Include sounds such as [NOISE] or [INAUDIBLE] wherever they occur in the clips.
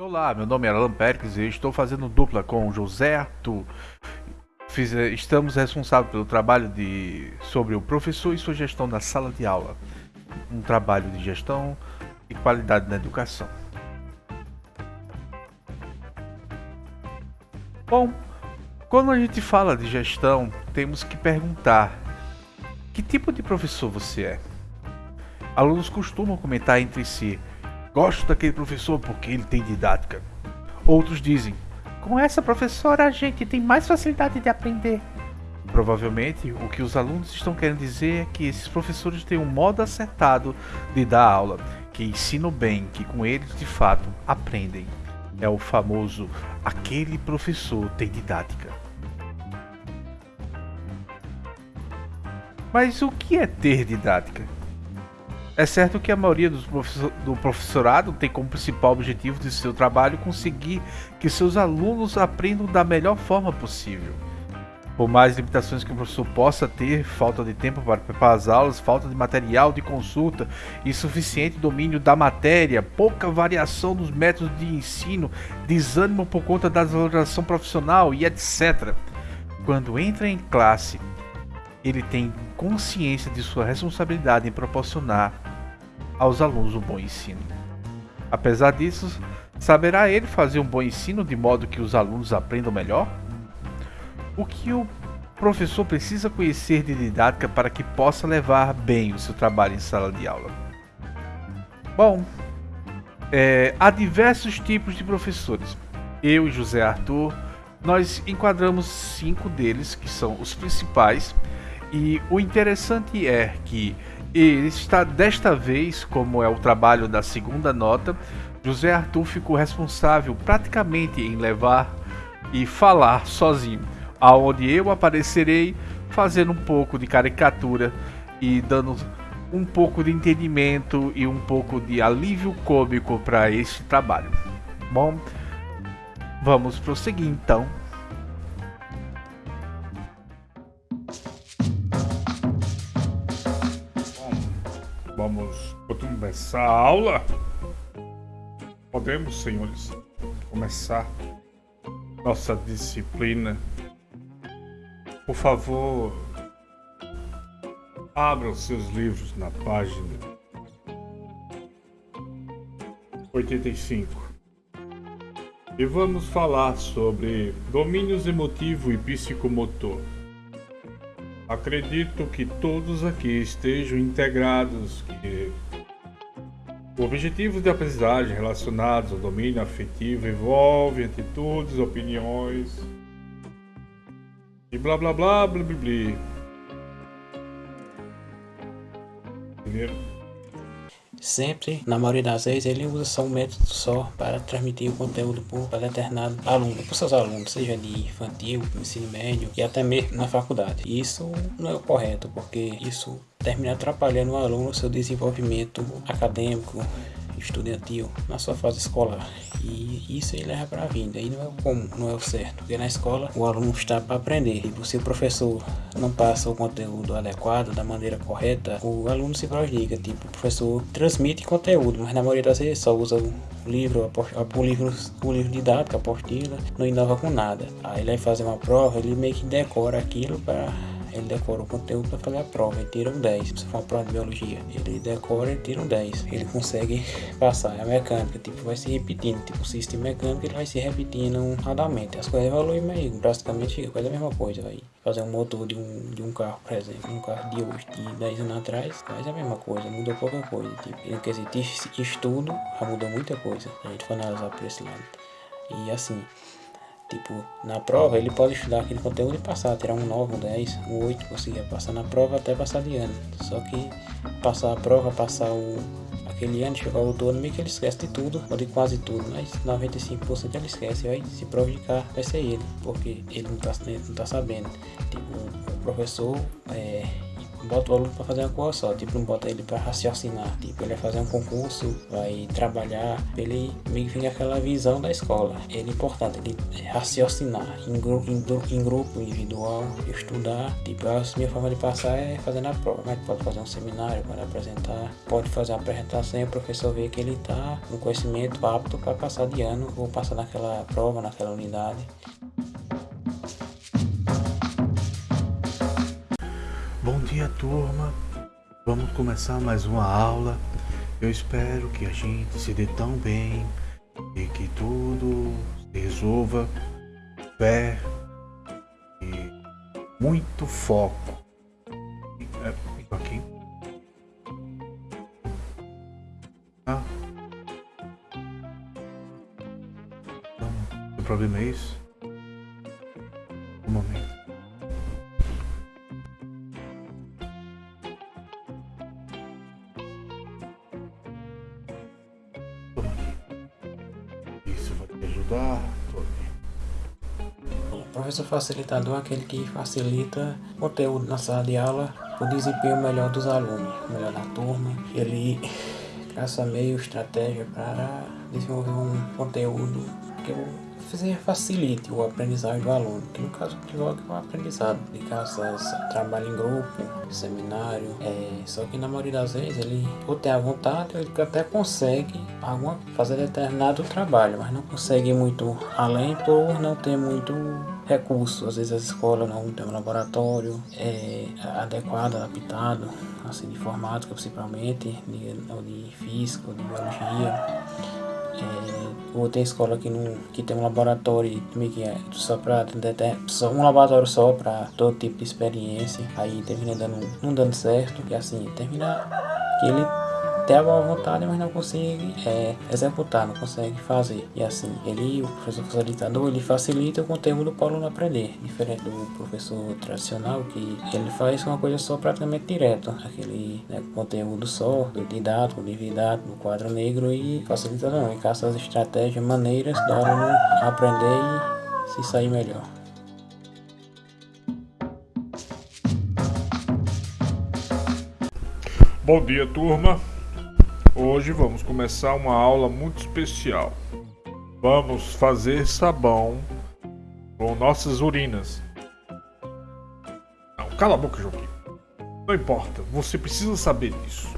Olá, meu nome é Alan Perkins e estou fazendo dupla com José. Fiz, eh, estamos responsáveis pelo trabalho de, sobre o professor e sua gestão na sala de aula. Um trabalho de gestão e qualidade na educação. Bom, quando a gente fala de gestão, temos que perguntar: que tipo de professor você é? Alunos costumam comentar entre si: gosto daquele professor porque ele tem didática. Outros dizem: com essa professora a gente tem mais facilidade de aprender. Provavelmente o que os alunos estão querendo dizer é que esses professores têm um modo acertado de dar aula, que ensinam bem, que com eles de fato aprendem. É o famoso aquele professor tem didática. Mas o que é ter didática? É certo que a maioria professor, do professorado tem como principal objetivo de seu trabalho conseguir que seus alunos aprendam da melhor forma possível. Por mais limitações que o professor possa ter, falta de tempo para preparar as aulas, falta de material de consulta, insuficiente domínio da matéria, pouca variação nos métodos de ensino, desânimo por conta da desvalorização profissional e etc. Quando entra em classe, ele tem consciência de sua responsabilidade em proporcionar aos alunos um bom ensino. Apesar disso, saberá ele fazer um bom ensino de modo que os alunos aprendam melhor? O que o professor precisa conhecer de didática para que possa levar bem o seu trabalho em sala de aula? Bom, é, há diversos tipos de professores. Eu e José Arthur, nós enquadramos cinco deles, que são os principais, e o interessante é que ele está desta vez, como é o trabalho da segunda nota, José Arthur ficou responsável praticamente em levar e falar sozinho aonde eu aparecerei fazendo um pouco de caricatura e dando um pouco de entendimento e um pouco de alívio cômico para este trabalho. Bom, vamos prosseguir então. Vamos começar a aula? Podemos, senhores, começar nossa disciplina por favor, abra os seus livros na página 85. E vamos falar sobre domínios emotivo e psicomotor. Acredito que todos aqui estejam integrados que objetivos de aprendizagem relacionados ao domínio afetivo envolvem atitudes, opiniões, e blá blá blá blá blá blá. Primeiro. Sempre, na maioria das vezes, ele usa só um método só para transmitir o conteúdo para determinado aluno, para seus alunos, seja de infantil, ensino médio e até mesmo na faculdade. Isso não é o correto, porque isso termina atrapalhando o aluno no seu desenvolvimento acadêmico, estudantil na sua fase escolar. E isso ele leva para a vida. E não é o não é o certo. Porque na escola o aluno está para aprender. E se o professor não passa o conteúdo adequado, da maneira correta, o aluno se prejudica. Tipo, o professor transmite conteúdo, mas na maioria das vezes só usa o livro, o livro, o livro didático, a apostila, não inova com nada. Aí ele vai fazer uma prova, ele meio que decora aquilo para ele decora o conteúdo para fazer a prova, ele tira um 10. Se for uma prova de biologia, ele decora e tira um 10. Ele consegue passar. É a mecânica, tipo, vai se repetindo. Tipo, o sistema mecânico ele vai se repetindo radamente. As coisas evoluem, mas praticamente fica quase a mesma coisa. Vai fazer um motor de um, de um carro, por exemplo, um carro de hoje, de 10 anos atrás, faz a mesma coisa, muda pouca coisa. Tipo, quer dizer, estudo já mudou muita coisa. A gente for analisar por esse lado. E assim, Tipo, na prova ele pode estudar aquele conteúdo e passar, tirar um 9, um 10, um 8, conseguir passar na prova até passar de ano. Só que passar a prova, passar o, aquele ano, chegar o outono, meio que ele esquece de tudo, ou de quase tudo, mas 95% ele esquece, vai se prejudicar, vai ser ele, porque ele não tá, não tá sabendo. Tipo, o professor é, bota o aluno para fazer uma coisa só, tipo, não bota ele para raciocinar, tipo, ele vai fazer um concurso, vai trabalhar, ele meio que vem aquela visão da escola. É importante ele raciocinar em, gru em, em grupo, individual, estudar, tipo, a minha forma de passar é fazendo a prova, mas pode fazer um seminário, pode apresentar, pode fazer uma apresentação e o professor vê que ele está com conhecimento apto para passar de ano ou passar naquela prova, naquela unidade. Dia, turma. Vamos começar mais uma aula. Eu espero que a gente se dê tão bem e que tudo se resolva. Fé e muito foco. Professor facilitador é aquele que facilita o conteúdo na sala de aula, o desempenho melhor dos alunos, melhor da turma. Ele traça meio estratégia para desenvolver um conteúdo que facilite o aprendizagem do aluno, que no caso que é o aprendizado, de caças, trabalho em grupo, seminário, é, só que na maioria das vezes ele ou tem a vontade, ele até consegue alguma, fazer determinado trabalho, mas não consegue muito além por não ter muito recursos. Às vezes a escola não tem um laboratório é, adequado, adaptado, assim, de informática principalmente, de, de física, de biologia. É, ou tem escola que, não, que tem um laboratório que é só para só um laboratório só para todo tipo de experiência. Aí termina dando, não dando certo. E assim, termina que ele tem a boa vontade, mas não consegue é, executar, não consegue fazer. E assim, ele, o professor facilitador, ele facilita o conteúdo para o aluno aprender, diferente do professor tradicional, que ele faz uma coisa só praticamente direto, aquele né, conteúdo só, do didático, do didático, do quadro negro e facilita não, e caça as estratégias, maneiras do aluno aprender e se sair melhor. Bom dia, turma. Hoje vamos começar uma aula muito especial. Vamos fazer sabão com nossas urinas. Não, cala a boca, Joaquim. Não importa, você precisa saber disso.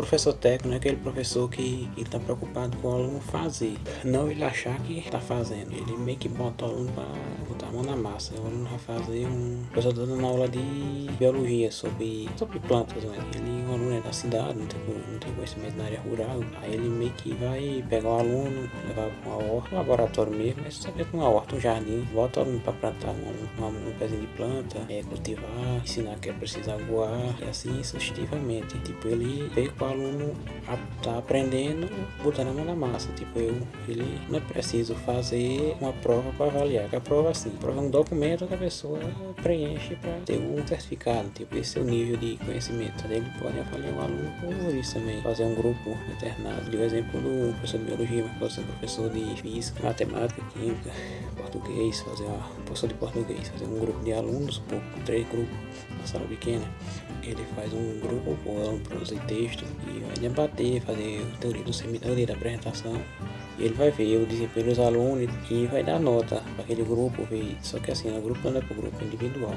Professor técnico é aquele professor que está preocupado com o aluno fazer, não ele achar que está fazendo. Ele meio que bota o aluno para botar a mão na massa. O aluno vai fazer um. O professor está dando aula de biologia sobre, sobre plantas, né? Ele, o aluno é da cidade, não tem, não tem conhecimento na área rural. Aí ele meio que vai pegar o aluno, levar para uma horta, um laboratório mesmo, mas saber com uma horta, um jardim, bota o aluno para plantar um, um, um pezinho de planta, é, cultivar, ensinar que é preciso aguar, e assim sucessivamente. Tipo, ele veio o aluno tá aprendendo, botando a mão na massa. Tipo, eu, ele não é preciso fazer uma prova para avaliar. Que a prova, assim, a prova é um documento que a pessoa preenche para ter um certificado. Tipo, esse é o nível de conhecimento. Ele pode avaliar o aluno por isso também. Fazer um grupo alternado. Deu exemplo do professor de biologia, mas pode ser professor de física, matemática, química, português, fazer uma professor de português, fazer um grupo de alunos, pouco, três grupos, uma sala pequena ele faz um grupo com produzir texto e vai debater, fazer teoria do seminário, da apresentação. E ele vai ver o desempenho dos alunos e vai dar nota para aquele grupo, ver. Só que assim, o grupo não é para o grupo individual.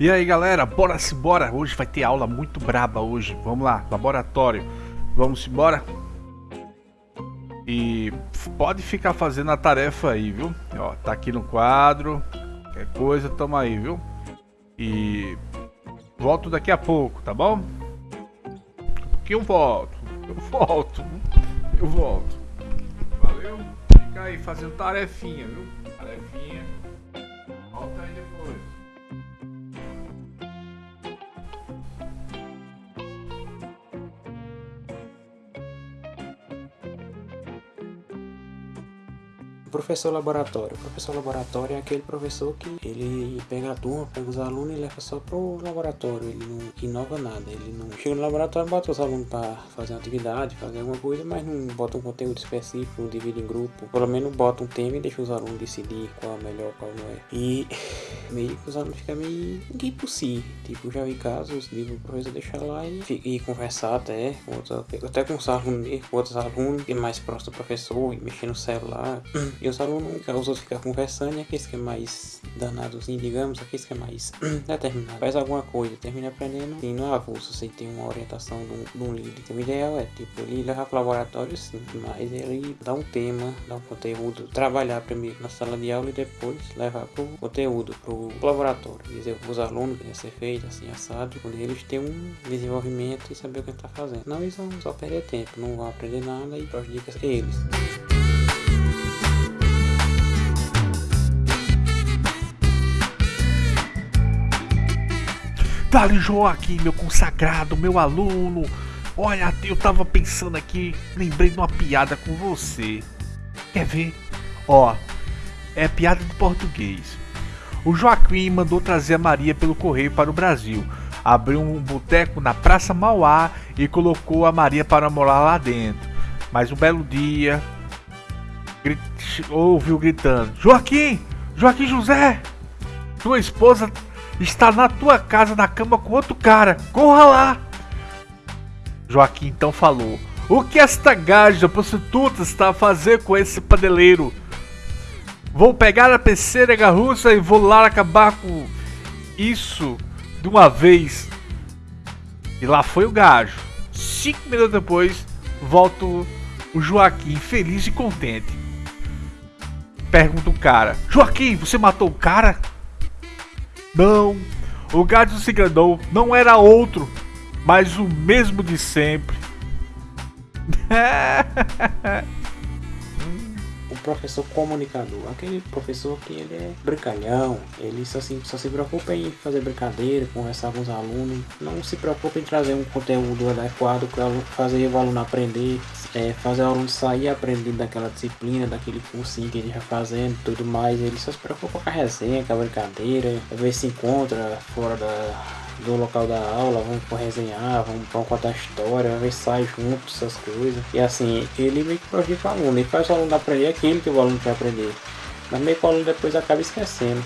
E aí galera, bora se bora! Hoje vai ter aula muito braba hoje. Vamos lá, laboratório. Vamos embora? E pode ficar fazendo a tarefa aí, viu? Ó, tá aqui no quadro. Qualquer coisa, tamo aí, viu? E volto daqui a pouco, tá bom? Que eu volto. Eu volto. Eu volto. Valeu? Fica aí fazendo tarefinha, viu? Professor laboratório. Professor laboratório é aquele professor que ele pega a turma, pega os alunos e leva só pro laboratório. Ele não inova nada. Ele não chega no laboratório, bota os alunos para fazer uma atividade, fazer alguma coisa, mas não bota um conteúdo específico, não divide em grupo. Pelo menos bota um tema e deixa os alunos decidir qual é melhor, qual não é. E [LAUGHS] meio que os alunos ficam meio ninguém por si. Tipo, já vi casos de o professor deixar lá e, e conversar até com outros, até com os alunos, com outros alunos, e mais próximo do professor, e mexer no celular. [CLEARS THROAT] E os alunos, os outros ficam conversando, e aqueles que é mais danadozinho, digamos, aqueles que é mais [CLEARS THROAT] determinado, faz alguma coisa, termina aprendendo, sim, no avulso, sem ter uma orientação de um, de líder. Então, o ideal é, tipo, ele levar para o laboratório, sim, mas ele dá um tema, dá um conteúdo, trabalhar primeiro na sala de aula e depois levar para o conteúdo, para o laboratório. Dizer os alunos que deve ser feito, assim, assado, quando eles têm um desenvolvimento e saber o que está fazendo. Não, eles vão só perder tempo, não vão aprender nada e prejudica eles. Dali Joaquim, meu consagrado, meu aluno. Olha, eu tava pensando aqui, lembrei de uma piada com você. Quer ver? Ó, é piada de português. O Joaquim mandou trazer a Maria pelo correio para o Brasil. Abriu um boteco na Praça Mauá e colocou a Maria para morar lá dentro. Mas um belo dia, grit... ouviu gritando: Joaquim! Joaquim José! Tua esposa está na tua casa na cama com outro cara. Corra lá! Joaquim então falou: O que esta gaja prostituta está a fazer com esse padeleiro? Vou pegar a pecera russa e vou lá acabar com isso de uma vez. E lá foi o gajo. Cinco minutos depois, volta o Joaquim feliz e contente. Pergunta o cara: Joaquim, você matou o cara? Não, o gajo se enganou, não era outro, mas o mesmo de sempre. [LAUGHS] professor comunicador, aquele professor que ele é brincalhão, ele só se, só se preocupa em fazer brincadeira, conversar com os alunos, não se preocupa em trazer um conteúdo adequado para fazer o aluno aprender, é, fazer o aluno sair aprendendo daquela disciplina, daquele cursinho que ele já fazendo tudo mais, ele só se preocupa com a resenha, com a brincadeira, ver se encontra fora da do local da aula, vamos resenhar, vamos, vamos contar história, vamos ver se sai junto, essas coisas. E assim, ele meio que prejudica o aluno, ele faz o aluno aprender aquilo que o aluno quer aprender. Mas meio que o aluno depois acaba esquecendo.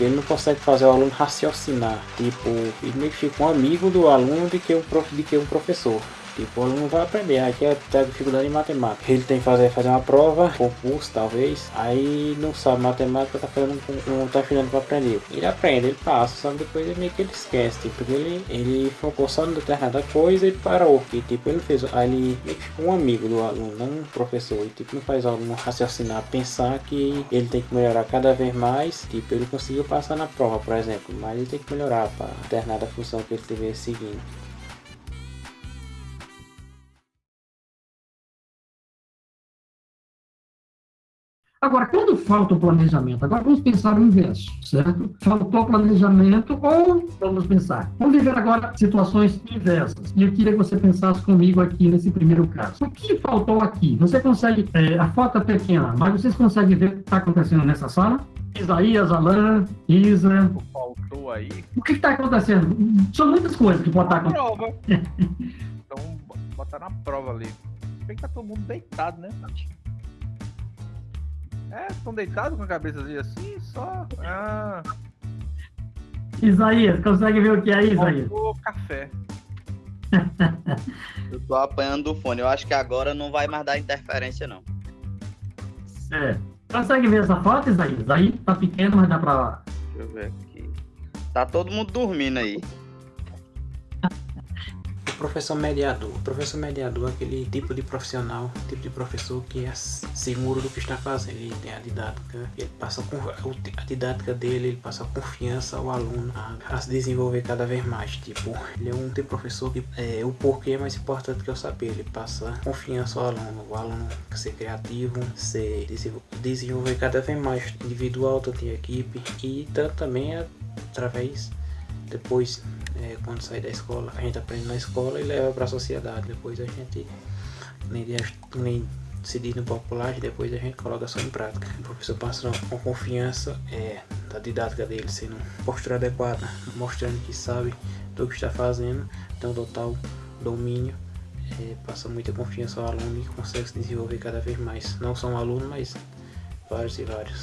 Ele não consegue fazer o aluno raciocinar. Tipo, ele meio que fica um amigo do aluno de que um, prof, de que um professor. Tipo, o aluno vai aprender, aqui é ter dificuldade em matemática. Ele tem que fazer, fazer uma prova, concurso talvez, aí não sabe matemática, tá fazendo, não tá estudando para aprender. Ele aprende, ele passa, só que depois ele meio que ele esquece, tipo, ele, ele focou só em determinada coisa e parou. E tipo, ele fez, aí ele meio que um amigo do aluno, não um professor. E tipo, não faz aluno raciocinar, pensar que ele tem que melhorar cada vez mais. Tipo, ele conseguiu passar na prova, por exemplo, mas ele tem que melhorar para determinada função que ele estiver seguindo. Agora, quando falta o planejamento, agora vamos pensar o inverso, certo? Faltou planejamento ou vamos pensar, vamos viver agora situações inversas. E eu queria que você pensasse comigo aqui nesse primeiro caso. O que faltou aqui? Você consegue, é, a foto é pequena, mas vocês conseguem ver o que está acontecendo nessa sala? Isaías, Alain, Isa. Faltou aí. O que está acontecendo? São muitas coisas que podem estar acontecendo. Prova. [LAUGHS] então, botar na prova ali. Tem que tá todo mundo deitado, né? É, estão deitados com a cabeça assim, só. Ah. Isaías, consegue ver o que é Isaías? O café. [LAUGHS] eu tô apanhando o fone. Eu acho que agora não vai mais dar interferência, não. É. Consegue ver essa foto, Isaías? Aí tá pequeno, mas dá pra. Deixa eu ver aqui. Tá todo mundo dormindo aí professor mediador. Professor mediador é aquele tipo de profissional, tipo de professor que é seguro do que está fazendo. Ele tem a didática, ele passa a didática dele, ele passa confiança ao aluno a, a se desenvolver cada vez mais. Tipo, ele é um tipo professor que é, o porquê é mais importante que eu saber. Ele passa confiança ao aluno, o aluno ser criativo, ser desenvolver cada vez mais individual, tanto em equipe e tanto também através depois é, quando sai da escola, a gente aprende na escola e leva para a sociedade. Depois a gente nem, nem se diz no popular depois a gente coloca só em prática. O professor passa com confiança é, da didática dele, sendo postura adequada, mostrando que sabe do que está fazendo, tem um total domínio, é, passa muita confiança ao aluno e consegue se desenvolver cada vez mais. Não só um aluno, mas vários e vários.